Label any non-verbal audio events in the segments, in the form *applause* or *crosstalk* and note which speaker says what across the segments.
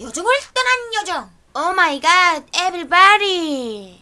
Speaker 1: 요정을 떠난 요정. Oh my god everybody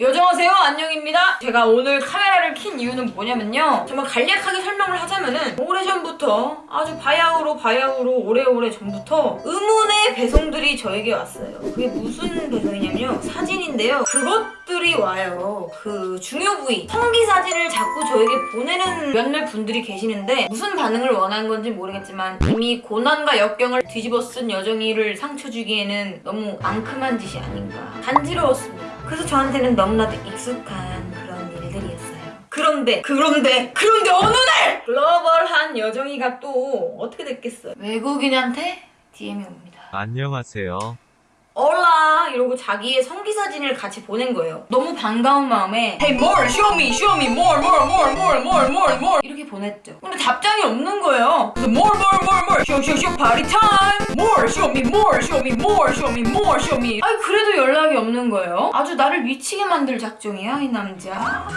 Speaker 2: 여정하세요. 안녕입니다. 제가 오늘 카메라를 킨 이유는 뭐냐면요. 정말 간략하게 설명을 하자면은 오래전부터 아주 바야흐로 바야흐로 오래오래 전부터 의문의 배송들이 저에게 왔어요. 그게 무슨 배송이냐면요. 사진인데요. 그것들이 와요. 그 중요 부위 성기 사진을 자꾸 저에게 보내는 몇몇 분들이 계시는데 무슨 반응을 원하는 건지 모르겠지만 이미 고난과 역경을 뒤집어 쓴 여정이를 상처 주기에는 너무 앙큼한 짓이 아닌가. 간지러웠습니다 그래서 저한테는 너무나도 익숙한 그런 일들이었어요. 그런데 그런데 그런데 어느 날 글로벌한 여정이가 또 어떻게 됐겠어요? 외국인한테 DM이 옵니다.
Speaker 3: 안녕하세요.
Speaker 2: 얼라 이러고 자기의 성기 사진을 같이 보낸 거예요. 너무 반가운 마음에 Hey more, show me, show me more, more, more, more, more, more, more 보냈죠. 근데 답장이 없는 거예요. 그래서 more, more, more, more, show, show, show, party time. More, show me, more, show me, more, show me, more, show me. 아니 그래도 연락이 없는 거예요. 아주 나를 미치게 만들 작정이야 이 남자.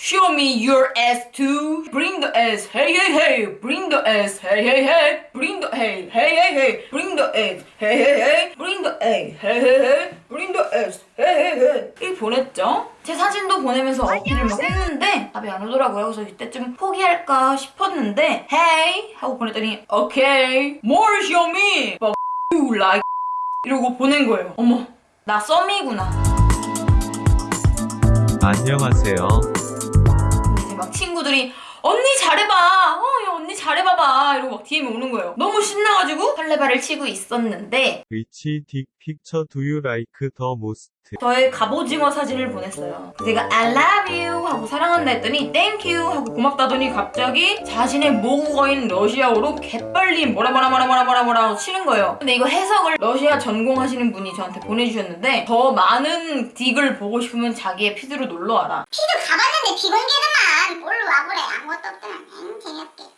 Speaker 2: Show me your ass too. Bring the ass, hey hey hey. Bring the ass, hey hey hey. Bring the hey, hey hey hey. Bring the ass, hey hey hey. Bring the ass, hey hey hey. Bring the ass, hey hey hey. 이렇게 보냈죠. 제 사진도 보내면서 어필을 막 했는데 답이 안 오더라고요. 그래서 이때쯤 포기할까 싶었는데 Hey 하고 보냈더니 Okay, more show me. Fuck *laughs* you like *laughs* 이러고 보낸 거예요. 어머, 나 썸이구나.
Speaker 3: 안녕하세요.
Speaker 2: 근데 이제 막 친구들이 언니 잘해봐 어 야, 언니 잘해봐봐. 이러고 막 DM이 오는 거예요. 너무 신나가지고 설레발을 치고 있었는데
Speaker 3: Which dick picture do you like the most.
Speaker 2: 저의 갑오징어 사진을 보냈어요. 제가 I love you 하고 사랑한다 했더니 thank you 하고 고맙다더니 갑자기 자신의 모국어인 러시아어로 개빨리 뭐라 뭐라 뭐라 뭐라 뭐라 뭐라 치는 거예요. 근데 이거 해석을 러시아 전공하시는 분이 저한테 보내주셨는데 더 많은 dick을 보고 싶으면 자기의 feed로 놀러와라.
Speaker 4: feed 가봤는데 비공개더만. 뭘로 와보래. 아무것도 없더라 엥 재미없게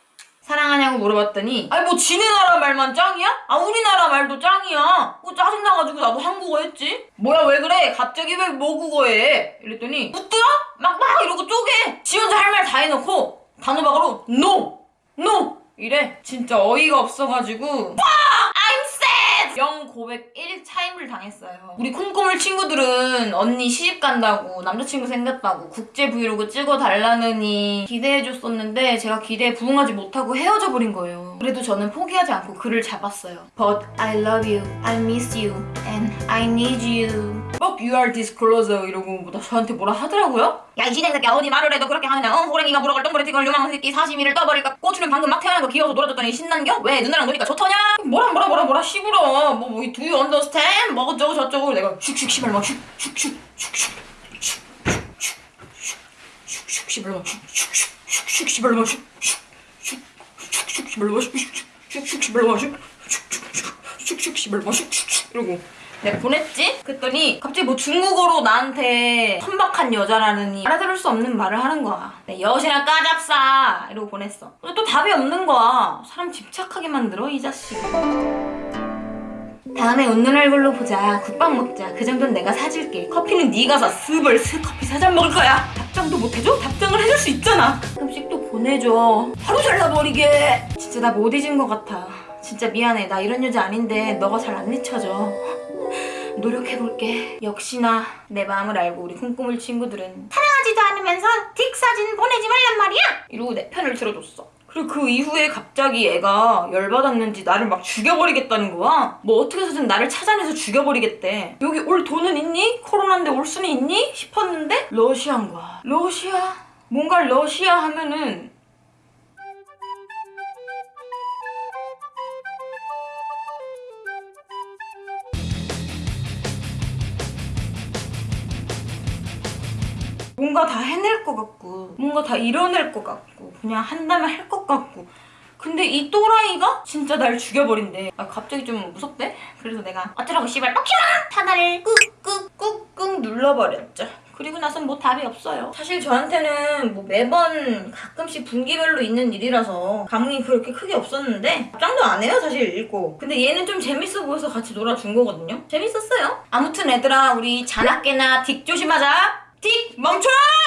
Speaker 2: 사랑하냐고 물어봤더니 아니 뭐 지네 나라 말만 짱이야? 아 우리나라 말도 짱이야 뭐 짜증나가지고 나도 한국어 했지 뭐야 왜 그래 갑자기 왜 모국어 해 이랬더니 웃더라? 막막 이러고 쪼개 지 혼자 할 말 다 해놓고 단호박으로 NO! NO! 이래 진짜 어이가 없어가지고 sad! 영 고백 1차임을 당했어요. 우리 콩고물 친구들은 언니 시집 간다고 남자친구 생겼다고 국제 브이로그 찍어달라느니 기대해줬었는데 제가 기대에 부응하지 못하고 헤어져 버린 거예요. 그래도 저는 포기하지 않고 그를 잡았어요. But I love you, I miss you, and I need you. Fuck you are disclosure 이러고 뭐 저한테 뭐라 하더라고요? 야 이 시댁 새끼야 어디 말을 해도 그렇게 하느냐 어? 호랭이가 물어갈 똥그레 걸 요망한 새끼 사시미를 떠버릴까 꼬추는 방금 막 태어난 거 귀여워서 놀아줬더니 신난겨? 왜 누나랑 노니까 좋더냐? 뭐라 뭐라 뭐라 뭐라 시부러 뭐, 뭐 do you understand? 뭐 어쩌고 저쩌고 내가 슉슉 시발 막 슉슉슉 슉슉 슉슉 시발 막 슉슉슉 시발 막 슉슉슉 시발 막 슉슉슉 시발 막 슉 슉슉 시발 막 슉슉슉 이러고 내가 보냈지? 그랬더니 갑자기 뭐 중국어로 나한테 선박한 여자라느니 알아들을 수 없는 말을 하는 거야. 내 여신아 까잡싸 이러고 보냈어. 근데 또 답이 없는 거야. 사람 집착하게 만들어 이 자식. 다음에 웃는 얼굴로 보자. 국밥 먹자. 그 정도는 내가 사줄게. 커피는 네가 사. 스벌 스 커피 사잔 먹을 거야. 답장도 못 해줘? 답장을 해줄 수 있잖아. 또 보내줘. 하루 잘라버리게. 진짜 나 못 잊은 것 같아. 진짜 미안해. 나 이런 여자 아닌데 너가 잘안 잊혀져. *laughs* 노력해볼게. 역시나 내 마음을 알고 우리 콩고물 친구들은
Speaker 4: 사랑하지도 않으면서 딕 사진 보내지 말란 말이야
Speaker 2: 이러고 내 편을 들어줬어. 그리고 그 이후에 갑자기 애가 열받았는지 나를 막 죽여버리겠다는 거야. 뭐 어떻게 해서든 나를 찾아내서 죽여버리겠대. 여기 올 돈은 있니? 코로나인데 올 수는 있니? 싶었는데 러시아인 거야. 러시아? 뭔가 러시아 하면은 뭔가 다 해낼 것 같고 뭔가 다 이뤄낼 것 같고 그냥 한다면 할 것 같고. 근데 이 또라이가 진짜 날 죽여버린대. 아, 갑자기 좀 무섭대? 그래서 내가 어쩌라고 씨발 뻑키마! 하나를 꾹꾹꾹꾹 눌러버렸죠. 그리고 나선 뭐 답이 없어요. 사실 저한테는 뭐 매번 가끔씩 분기별로 있는 일이라서 감흥이 그렇게 크게 없었는데 답장도 안 해요 사실 읽고. 근데 얘는 좀 재밌어 보여서 같이 놀아준 거거든요. 재밌었어요. 아무튼 얘들아 우리 자나깨나 딕 조심하자 딕 멈춰!